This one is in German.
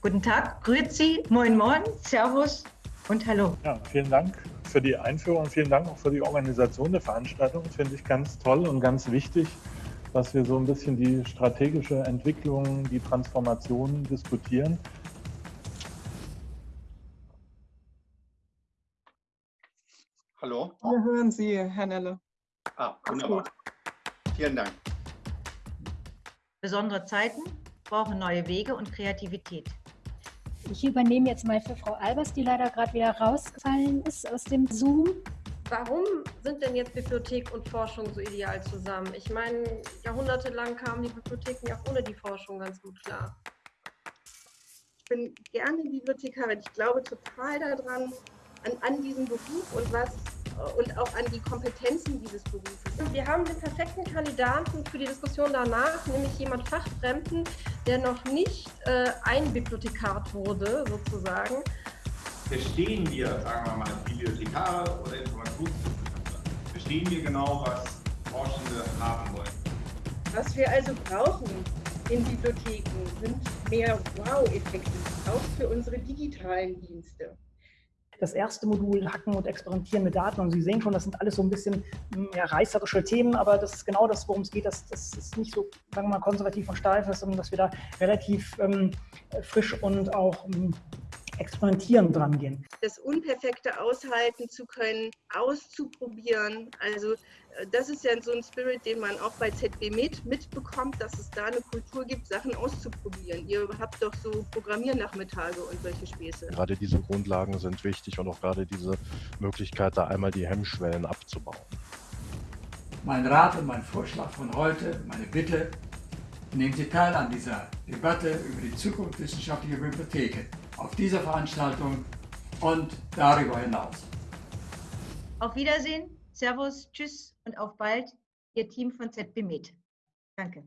Guten Tag, Grüezi, Moin Moin, Servus und Hallo. Ja, vielen Dank für die Einführung und vielen Dank auch für die Organisation der Veranstaltung. Finde ich ganz toll und ganz wichtig, dass wir so ein bisschen die strategische Entwicklung, die Transformation diskutieren. Hallo? Wir hören Sie, Herr Nelle. Ah, wunderbar. Vielen Dank. Besondere Zeiten brauchen neue Wege und Kreativität. Ich übernehme jetzt mal für Frau Albers, die leider gerade wieder rausgefallen ist aus dem Zoom. Warum sind denn jetzt Bibliothek und Forschung so ideal zusammen? Ich meine, jahrhundertelang kamen die Bibliotheken ja ohne die Forschung ganz gut klar. Ich bin gerne Bibliothekarin. Ich glaube total daran, an, an diesen Beruf und was und auch an die Kompetenzen dieses Berufes. Wir haben den perfekten Kandidaten für die Diskussion danach, nämlich jemand Fachfremden, der noch nicht äh, ein Bibliothekar wurde, sozusagen. Verstehen wir, sagen wir mal, Bibliothekare oder Informationswissenschaftler? Verstehen wir genau, was Forschende haben wollen? Was wir also brauchen in Bibliotheken sind mehr Wow-Effekte, auch für unsere digitalen Dienste das erste Modul Hacken und Experimentieren mit Daten. Und Sie sehen schon, das sind alles so ein bisschen hm, ja, reißerische Themen, aber das ist genau das, worum es geht. Das, das ist nicht so, sagen wir mal, konservativ und steif, sondern dass wir da relativ ähm, frisch und auch ähm, experimentieren dran gehen. Das Unperfekte aushalten zu können, auszuprobieren. Also äh, das ist ja so ein Spirit, den man auch bei ZB mit mitbekommt, dass es da eine Kultur gibt, Sachen auszuprobieren. Ihr habt doch so Programmiernachmittage und solche Späße. Gerade diese Grundlagen sind wichtig und auch gerade diese Möglichkeit, da einmal die Hemmschwellen abzubauen. Mein Rat und mein Vorschlag von heute, meine Bitte, nehmen Sie teil an dieser Debatte über die Zukunft wissenschaftlicher Bibliotheken auf dieser Veranstaltung und darüber hinaus. Auf Wiedersehen, Servus, Tschüss und auf bald, Ihr Team von ZB Med. Danke.